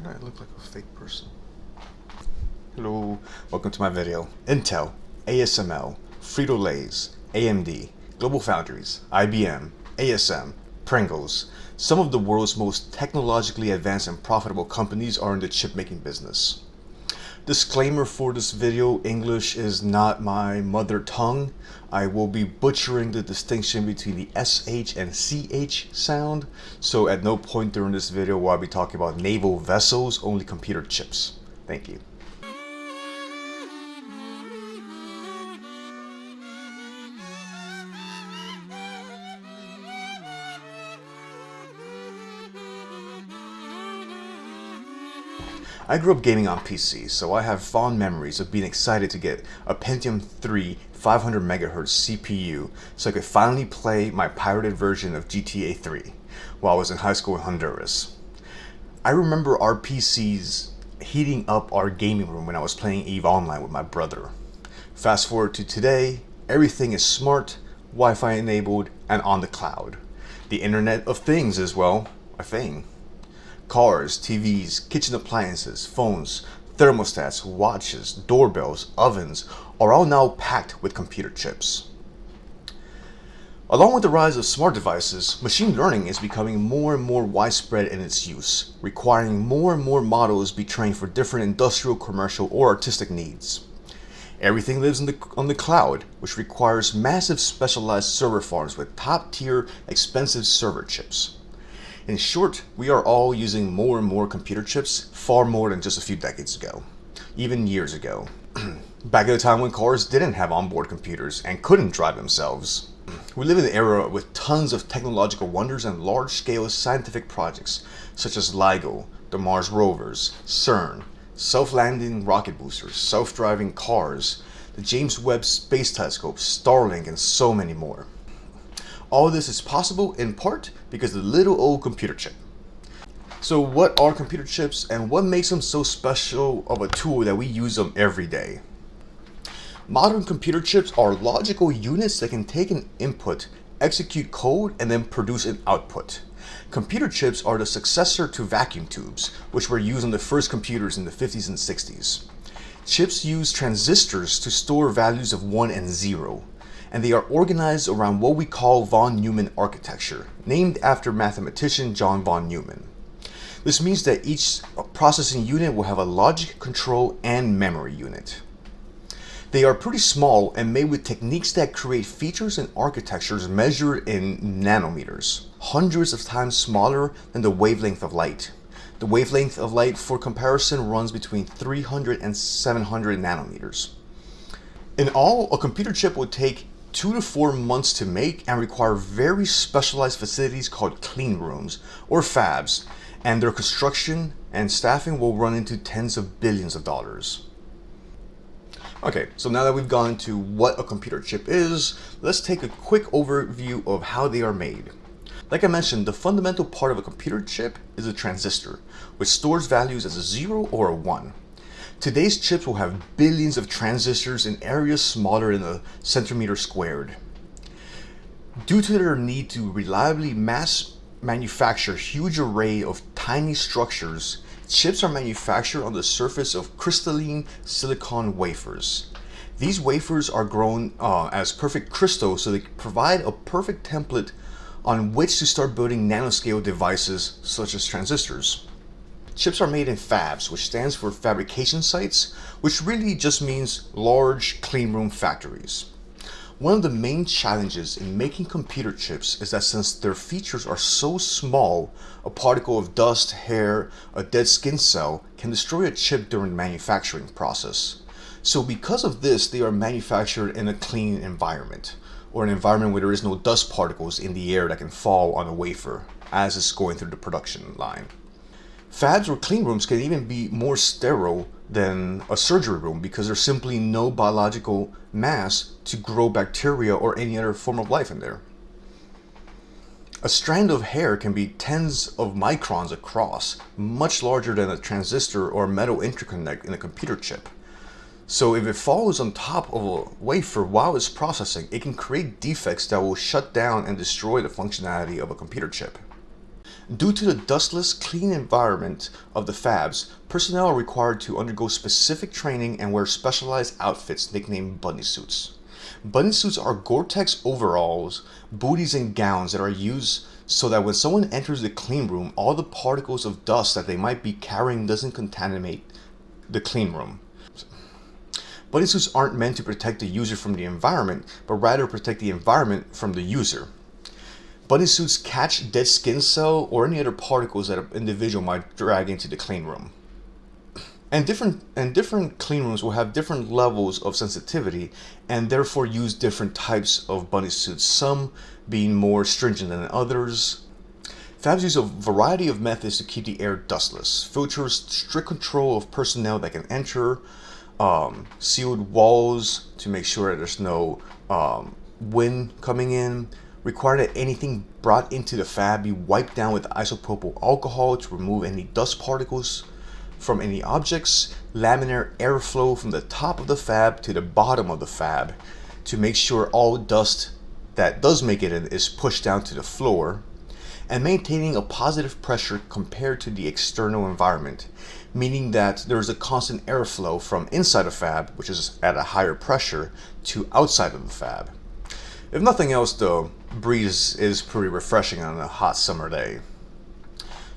Why do I look like a fake person? Hello, welcome to my video. Intel, ASML, Frito-Lay's, AMD, Global Foundries, IBM, ASM, Pringles. Some of the world's most technologically advanced and profitable companies are in the chip making business. Disclaimer for this video, English is not my mother tongue. I will be butchering the distinction between the SH and CH sound, so at no point during this video will I be talking about naval vessels, only computer chips. Thank you. I grew up gaming on PC, so I have fond memories of being excited to get a Pentium 3 500 MHz CPU so I could finally play my pirated version of GTA 3 while I was in high school in Honduras. I remember our PCs heating up our gaming room when I was playing EVE Online with my brother. Fast forward to today, everything is smart, Wi-Fi enabled, and on the cloud. The Internet of Things is, well, a thing. Cars, TVs, kitchen appliances, phones, thermostats, watches, doorbells, ovens are all now packed with computer chips. Along with the rise of smart devices, machine learning is becoming more and more widespread in its use, requiring more and more models be trained for different industrial, commercial, or artistic needs. Everything lives the, on the cloud, which requires massive specialized server farms with top-tier, expensive server chips. In short, we are all using more and more computer chips, far more than just a few decades ago, even years ago. Back at the time when cars didn't have onboard computers and couldn't drive themselves. We live in an era with tons of technological wonders and large-scale scientific projects such as LIGO, the Mars rovers, CERN, self-landing rocket boosters, self-driving cars, the James Webb Space Telescope, Starlink, and so many more. All this is possible in part because of the little old computer chip. So what are computer chips and what makes them so special of a tool that we use them every day? Modern computer chips are logical units that can take an input, execute code, and then produce an output. Computer chips are the successor to vacuum tubes, which were used on the first computers in the 50s and 60s. Chips use transistors to store values of 1 and 0 and they are organized around what we call von Neumann architecture, named after mathematician John von Neumann. This means that each processing unit will have a logic, control, and memory unit. They are pretty small and made with techniques that create features and architectures measured in nanometers, hundreds of times smaller than the wavelength of light. The wavelength of light for comparison runs between 300 and 700 nanometers. In all, a computer chip would take two to four months to make and require very specialized facilities called clean rooms or fabs and their construction and staffing will run into tens of billions of dollars. Okay, so now that we've gone into what a computer chip is, let's take a quick overview of how they are made. Like I mentioned, the fundamental part of a computer chip is a transistor, which stores values as a 0 or a 1. Today's chips will have billions of transistors in areas smaller than a centimeter squared. Due to their need to reliably mass manufacture huge array of tiny structures, chips are manufactured on the surface of crystalline silicon wafers. These wafers are grown uh, as perfect crystals so they provide a perfect template on which to start building nanoscale devices such as transistors. Chips are made in fabs, which stands for fabrication sites, which really just means large cleanroom factories. One of the main challenges in making computer chips is that since their features are so small, a particle of dust, hair, a dead skin cell can destroy a chip during the manufacturing process. So because of this, they are manufactured in a clean environment, or an environment where there is no dust particles in the air that can fall on a wafer as it's going through the production line. Fabs or clean rooms can even be more sterile than a surgery room because there's simply no biological mass to grow bacteria or any other form of life in there. A strand of hair can be tens of microns across, much larger than a transistor or metal interconnect in a computer chip. So if it falls on top of a wafer while it's processing, it can create defects that will shut down and destroy the functionality of a computer chip. Due to the dustless, clean environment of the fabs, personnel are required to undergo specific training and wear specialized outfits nicknamed bunny suits. Bunny suits are Gore-Tex overalls, booties, and gowns that are used so that when someone enters the clean room, all the particles of dust that they might be carrying doesn't contaminate the clean room. Bunny suits aren't meant to protect the user from the environment, but rather protect the environment from the user. Bunny suits catch dead skin cell or any other particles that an individual might drag into the clean room. And different and different clean rooms will have different levels of sensitivity and therefore use different types of bunny suits, some being more stringent than others. Fabs use a variety of methods to keep the air dustless. Filters strict control of personnel that can enter, um, sealed walls to make sure that there's no um, wind coming in, require that anything brought into the fab be wiped down with isopropyl alcohol to remove any dust particles from any objects, laminar airflow from the top of the fab to the bottom of the fab to make sure all dust that does make it in is pushed down to the floor, and maintaining a positive pressure compared to the external environment, meaning that there is a constant airflow from inside a fab, which is at a higher pressure, to outside of the fab. If nothing else, the breeze is pretty refreshing on a hot summer day.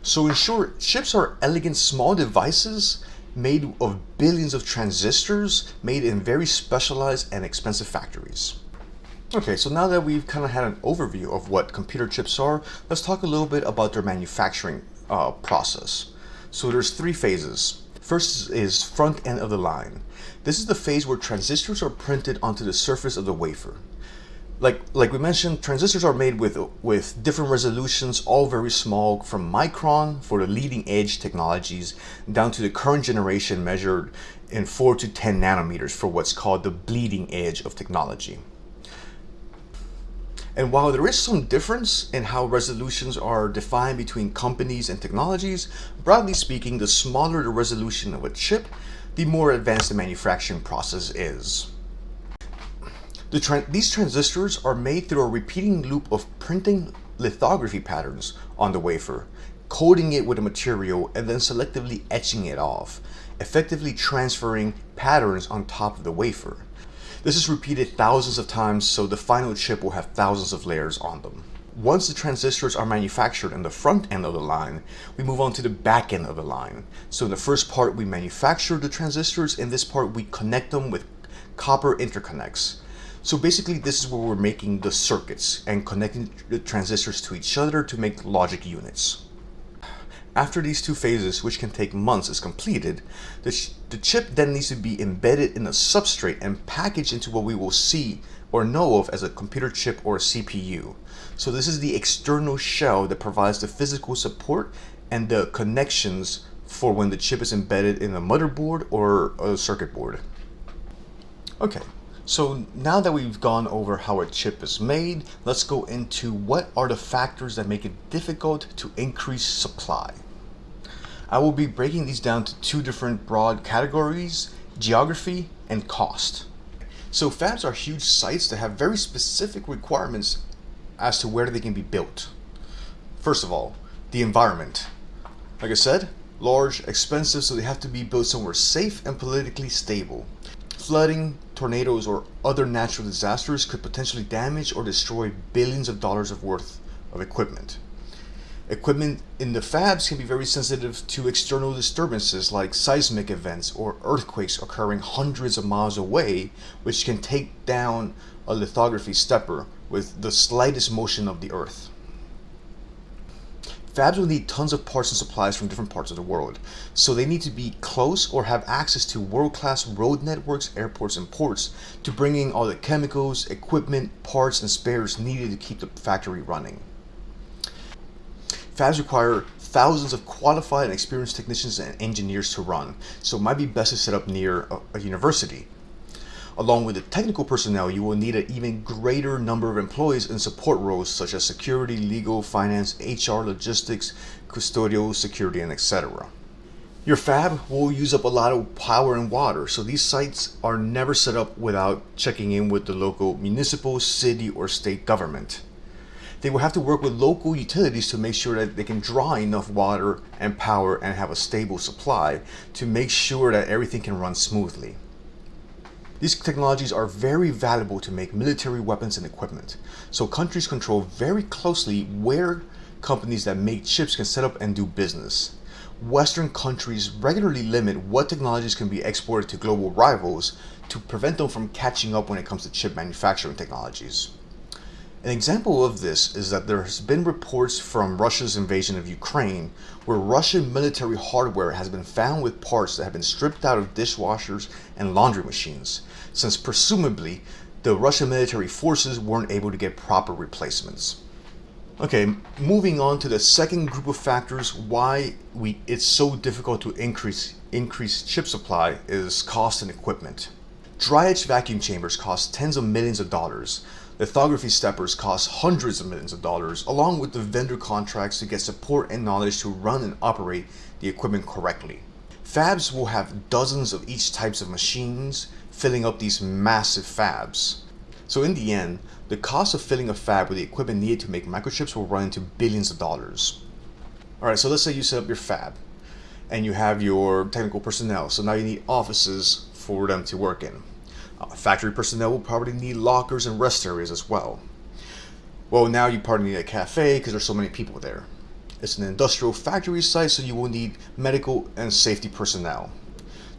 So in short, chips are elegant small devices made of billions of transistors made in very specialized and expensive factories. Okay, so now that we've kind of had an overview of what computer chips are, let's talk a little bit about their manufacturing uh, process. So there's three phases. First is front end of the line. This is the phase where transistors are printed onto the surface of the wafer like like we mentioned, transistors are made with with different resolutions, all very small, from micron for the leading edge technologies down to the current generation measured in 4 to 10 nanometers for what's called the bleeding edge of technology. And while there is some difference in how resolutions are defined between companies and technologies, broadly speaking, the smaller the resolution of a chip, the more advanced the manufacturing process is. The these transistors are made through a repeating loop of printing lithography patterns on the wafer, coating it with a material, and then selectively etching it off, effectively transferring patterns on top of the wafer. This is repeated thousands of times so the final chip will have thousands of layers on them. Once the transistors are manufactured in the front end of the line, we move on to the back end of the line. So in the first part, we manufacture the transistors. In this part, we connect them with copper interconnects. So basically this is where we're making the circuits and connecting the transistors to each other to make logic units. After these two phases, which can take months, is completed, the, the chip then needs to be embedded in a substrate and packaged into what we will see or know of as a computer chip or a CPU. So this is the external shell that provides the physical support and the connections for when the chip is embedded in a motherboard or a circuit board. Okay, so now that we've gone over how a chip is made, let's go into what are the factors that make it difficult to increase supply. I will be breaking these down to two different broad categories, geography and cost. So fabs are huge sites that have very specific requirements as to where they can be built. First of all, the environment. Like I said, large, expensive, so they have to be built somewhere safe and politically stable. Flooding, tornadoes, or other natural disasters could potentially damage or destroy billions of dollars of worth of equipment. Equipment in the fabs can be very sensitive to external disturbances like seismic events or earthquakes occurring hundreds of miles away, which can take down a lithography stepper with the slightest motion of the earth. Fabs will need tons of parts and supplies from different parts of the world, so they need to be close or have access to world-class road networks, airports, and ports to bring in all the chemicals, equipment, parts, and spares needed to keep the factory running. Fabs require thousands of qualified and experienced technicians and engineers to run, so it might be best to set up near a, a university. Along with the technical personnel, you will need an even greater number of employees in support roles such as security, legal, finance, HR, logistics, custodial, security, and etc. Your fab will use up a lot of power and water, so these sites are never set up without checking in with the local municipal, city, or state government. They will have to work with local utilities to make sure that they can draw enough water and power and have a stable supply to make sure that everything can run smoothly. These technologies are very valuable to make military weapons and equipment, so countries control very closely where companies that make chips can set up and do business. Western countries regularly limit what technologies can be exported to global rivals to prevent them from catching up when it comes to chip manufacturing technologies. An example of this is that there has been reports from Russia's invasion of Ukraine where Russian military hardware has been found with parts that have been stripped out of dishwashers and laundry machines, since presumably the Russian military forces weren't able to get proper replacements. Okay, moving on to the second group of factors why we it's so difficult to increase increase chip supply is cost and equipment. Dry etch vacuum chambers cost tens of millions of dollars. Lithography steppers cost hundreds of millions of dollars, along with the vendor contracts to get support and knowledge to run and operate the equipment correctly. Fabs will have dozens of each types of machines filling up these massive fabs. So in the end, the cost of filling a fab with the equipment needed to make microchips will run into billions of dollars. Alright, so let's say you set up your fab and you have your technical personnel. So now you need offices for them to work in. Uh, factory personnel will probably need lockers and rest areas as well. Well, now you probably need a cafe because there's so many people there. It's an industrial factory site, so you will need medical and safety personnel.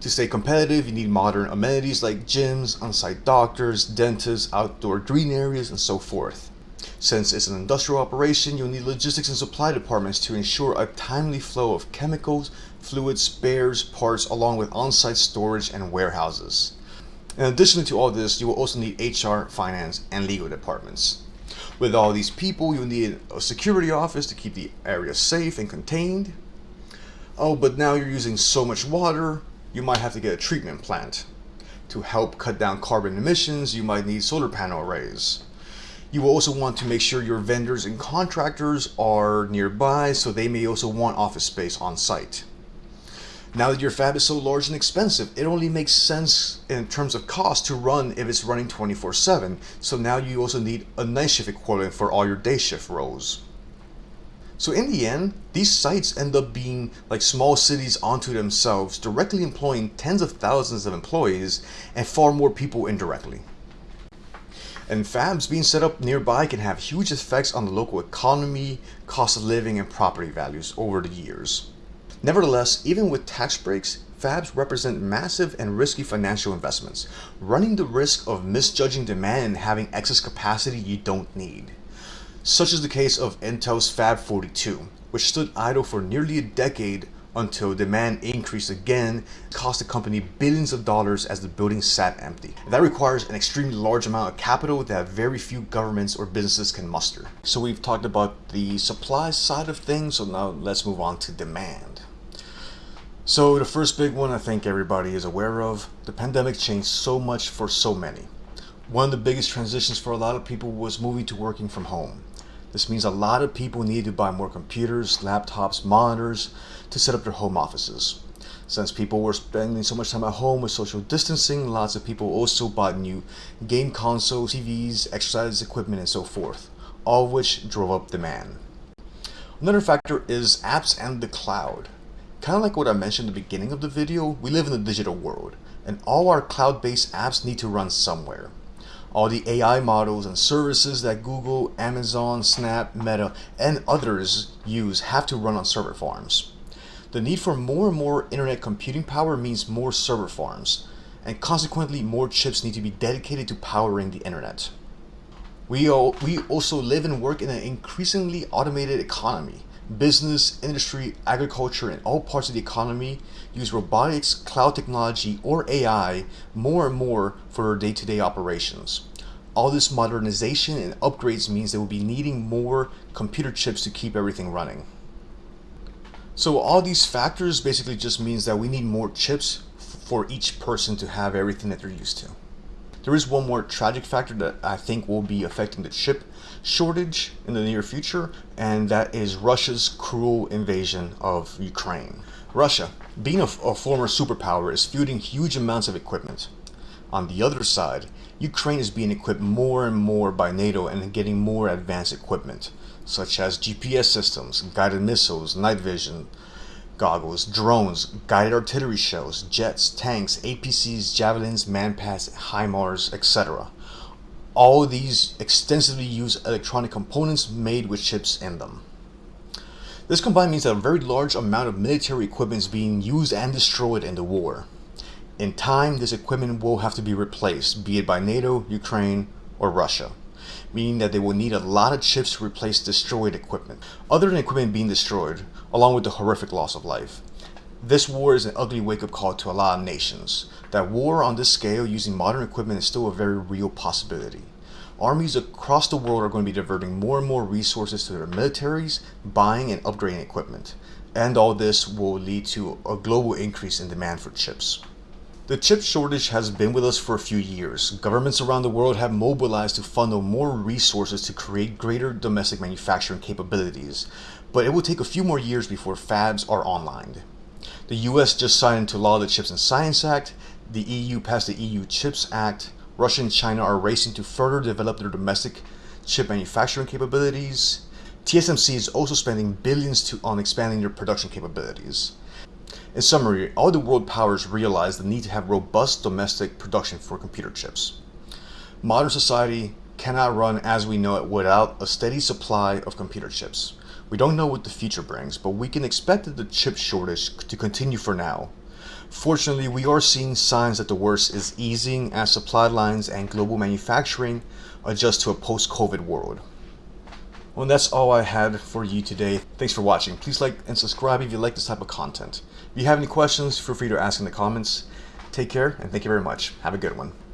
To stay competitive, you need modern amenities like gyms, on-site doctors, dentists, outdoor green areas, and so forth. Since it's an industrial operation, you'll need logistics and supply departments to ensure a timely flow of chemicals, fluids, spares, parts, along with on-site storage and warehouses. In addition to all this, you will also need HR, finance, and legal departments. With all these people, you'll need a security office to keep the area safe and contained. Oh, but now you're using so much water, you might have to get a treatment plant. To help cut down carbon emissions, you might need solar panel arrays. You will also want to make sure your vendors and contractors are nearby so they may also want office space on site. Now that your fab is so large and expensive, it only makes sense in terms of cost to run if it's running 24-7. So now you also need a night shift equivalent for all your day shift rows. So in the end, these sites end up being like small cities onto themselves, directly employing tens of thousands of employees and far more people indirectly. And fabs being set up nearby can have huge effects on the local economy, cost of living, and property values over the years. Nevertheless, even with tax breaks, fabs represent massive and risky financial investments, running the risk of misjudging demand and having excess capacity you don't need such is the case of Intel's Fab 42, which stood idle for nearly a decade until demand increased again, cost the company billions of dollars as the building sat empty. That requires an extremely large amount of capital that very few governments or businesses can muster. So we've talked about the supply side of things, so now let's move on to demand. So the first big one I think everybody is aware of, the pandemic changed so much for so many. One of the biggest transitions for a lot of people was moving to working from home. This means a lot of people need to buy more computers, laptops, monitors to set up their home offices. Since people were spending so much time at home with social distancing, lots of people also bought new game consoles, TVs, exercise equipment, and so forth, all of which drove up demand. Another factor is apps and the cloud. Kind of like what I mentioned at the beginning of the video, we live in a digital world, and all our cloud-based apps need to run somewhere all the AI models and services that Google, Amazon, Snap, Meta, and others use have to run on server farms. The need for more and more internet computing power means more server farms, and consequently more chips need to be dedicated to powering the internet. We, we also live and work in an increasingly automated economy. Business, industry, agriculture, and all parts of the economy use robotics, cloud technology, or AI more and more for day-to-day -day operations. All this modernization and upgrades means they will be needing more computer chips to keep everything running. So all these factors basically just means that we need more chips for each person to have everything that they're used to. There is one more tragic factor that I think will be affecting the chip shortage in the near future, and that is Russia's cruel invasion of Ukraine. Russia, being a, a former superpower, is fielding huge amounts of equipment. On the other side, Ukraine is being equipped more and more by NATO and getting more advanced equipment, such as GPS systems, guided missiles, night vision goggles, drones, guided artillery shells, jets, tanks, APCs, javelins, manpads, HIMARS, etc. All these extensively use electronic components made with chips in them. This combined means that a very large amount of military equipment is being used and destroyed in the war. In time, this equipment will have to be replaced, be it by NATO, Ukraine, or Russia, meaning that they will need a lot of chips to replace destroyed equipment. Other than equipment being destroyed, along with the horrific loss of life, this war is an ugly wake-up call to a lot of nations. That war on this scale using modern equipment is still a very real possibility. Armies across the world are going to be diverting more and more resources to their militaries, buying and upgrading equipment. And all this will lead to a global increase in demand for chips. The chip shortage has been with us for a few years. Governments around the world have mobilized to funnel more resources to create greater domestic manufacturing capabilities, but it will take a few more years before fabs are online. The US just signed into law the Chips and Science Act, the EU passed the EU Chips Act, Russia and China are racing to further develop their domestic chip manufacturing capabilities. TSMC is also spending billions to, on expanding their production capabilities. In summary, all the world powers realize the need to have robust domestic production for computer chips. Modern society cannot run as we know it without a steady supply of computer chips. We don't know what the future brings, but we can expect that the chip shortage to continue for now. Fortunately, we are seeing signs that the worst is easing as supply lines and global manufacturing adjust to a post-COVID world. Well, that's all I had for you today. Thanks for watching. Please like and subscribe if you like this type of content. If you have any questions, feel free to ask in the comments. Take care, and thank you very much. Have a good one.